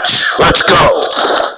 match. Let's go.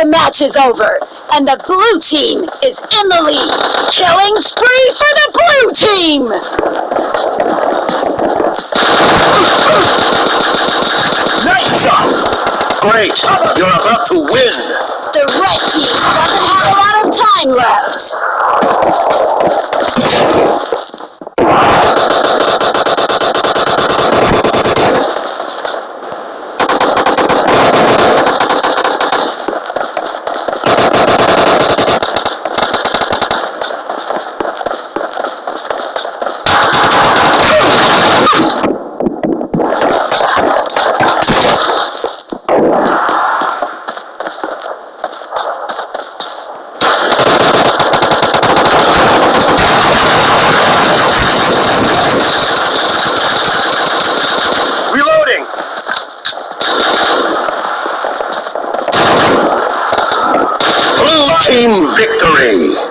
The match is over. and the blue team is in the lead. Killing spree for the blue team! Nice shot! Great! You're about to win! The red team doesn't have a lot of time left. Reloading! Blue team victory!